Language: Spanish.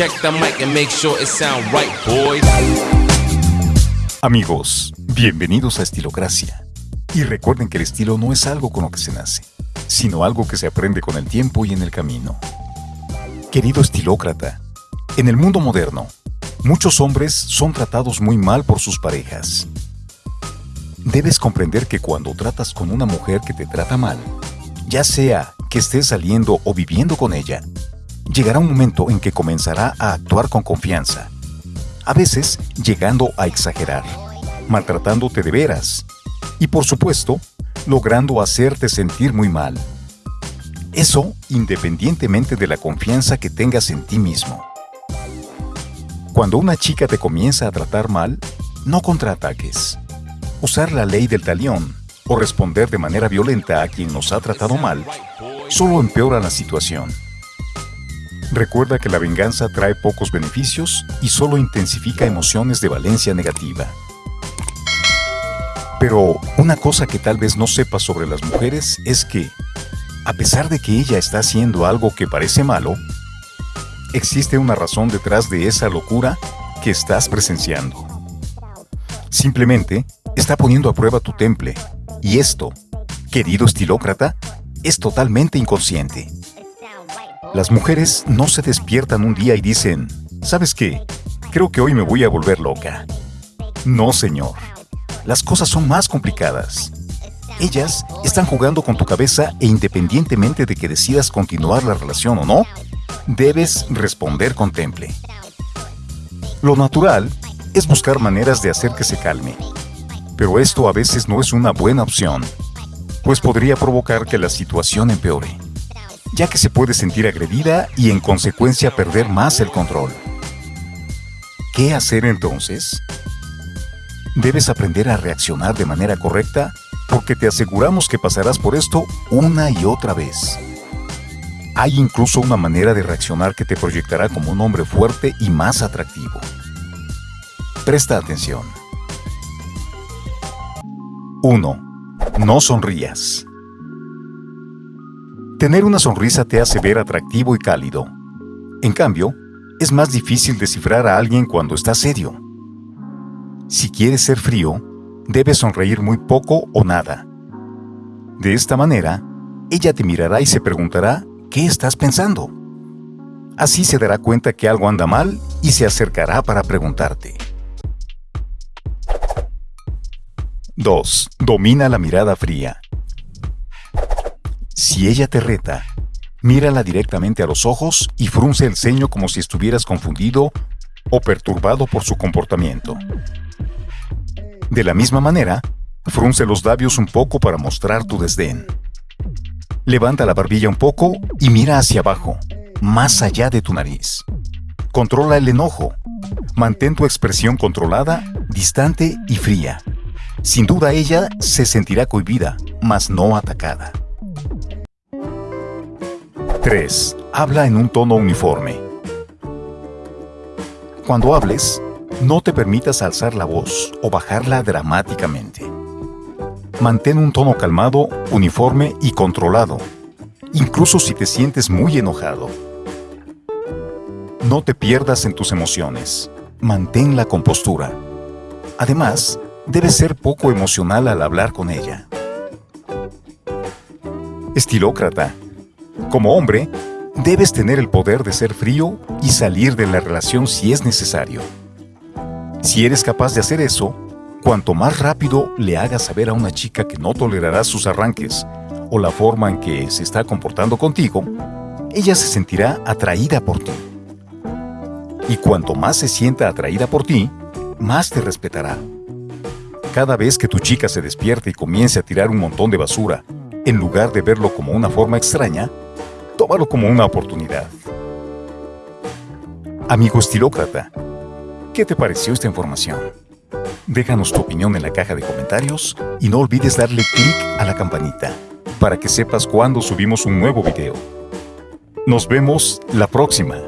Check the mic and make sure it sound right, boys. Amigos, bienvenidos a Estilocracia. Y recuerden que el estilo no es algo con lo que se nace, sino algo que se aprende con el tiempo y en el camino. Querido estilócrata, en el mundo moderno, muchos hombres son tratados muy mal por sus parejas. Debes comprender que cuando tratas con una mujer que te trata mal, ya sea que estés saliendo o viviendo con ella, llegará un momento en que comenzará a actuar con confianza, a veces llegando a exagerar, maltratándote de veras y por supuesto, logrando hacerte sentir muy mal. Eso independientemente de la confianza que tengas en ti mismo. Cuando una chica te comienza a tratar mal, no contraataques. Usar la ley del talión o responder de manera violenta a quien nos ha tratado mal solo empeora la situación. Recuerda que la venganza trae pocos beneficios y solo intensifica emociones de valencia negativa. Pero una cosa que tal vez no sepas sobre las mujeres es que, a pesar de que ella está haciendo algo que parece malo, existe una razón detrás de esa locura que estás presenciando. Simplemente está poniendo a prueba tu temple, y esto, querido estilócrata, es totalmente inconsciente. Las mujeres no se despiertan un día y dicen, ¿sabes qué? Creo que hoy me voy a volver loca. No, señor. Las cosas son más complicadas. Ellas están jugando con tu cabeza e independientemente de que decidas continuar la relación o no, debes responder con temple. Lo natural es buscar maneras de hacer que se calme. Pero esto a veces no es una buena opción pues podría provocar que la situación empeore, ya que se puede sentir agredida y en consecuencia perder más el control. ¿Qué hacer entonces? Debes aprender a reaccionar de manera correcta porque te aseguramos que pasarás por esto una y otra vez. Hay incluso una manera de reaccionar que te proyectará como un hombre fuerte y más atractivo. Presta atención. 1. No sonrías. Tener una sonrisa te hace ver atractivo y cálido. En cambio, es más difícil descifrar a alguien cuando está serio. Si quieres ser frío, debes sonreír muy poco o nada. De esta manera, ella te mirará y se preguntará ¿qué estás pensando? Así se dará cuenta que algo anda mal y se acercará para preguntarte. 2. Domina la mirada fría. Si ella te reta, mírala directamente a los ojos y frunce el ceño como si estuvieras confundido o perturbado por su comportamiento. De la misma manera, frunce los labios un poco para mostrar tu desdén. Levanta la barbilla un poco y mira hacia abajo, más allá de tu nariz. Controla el enojo. Mantén tu expresión controlada, distante y fría. Sin duda ella se sentirá cohibida, mas no atacada. 3. Habla en un tono uniforme. Cuando hables, no te permitas alzar la voz o bajarla dramáticamente. Mantén un tono calmado, uniforme y controlado, incluso si te sientes muy enojado. No te pierdas en tus emociones. Mantén la compostura. Además, debes ser poco emocional al hablar con ella. Estilócrata. Como hombre, debes tener el poder de ser frío y salir de la relación si es necesario. Si eres capaz de hacer eso, cuanto más rápido le hagas saber a una chica que no tolerará sus arranques o la forma en que se está comportando contigo, ella se sentirá atraída por ti. Y cuanto más se sienta atraída por ti, más te respetará. Cada vez que tu chica se despierte y comience a tirar un montón de basura, en lugar de verlo como una forma extraña, tómalo como una oportunidad. Amigo estilócrata, ¿qué te pareció esta información? Déjanos tu opinión en la caja de comentarios y no olvides darle clic a la campanita para que sepas cuando subimos un nuevo video. Nos vemos la próxima.